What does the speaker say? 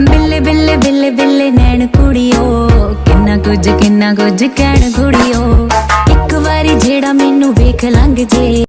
ਬਿੱਲੇ ਬਿੱਲੇ ਬਿੱਲੇ ਬਿੱਲੇ ਨੈਣ ਕੁੜੀਓ, ਕਿੰਨਾ ਕੁਝ ਕਿੰਨਾ ਕੁਝ ਕਹਿਣ ਕੁੜੀਓ। ਇੱਕ ਵਾਰੀ ਜਿਹੜਾ ਮੈਨੂੰ ਵੇਖ ਲੰਘ ਜੇ।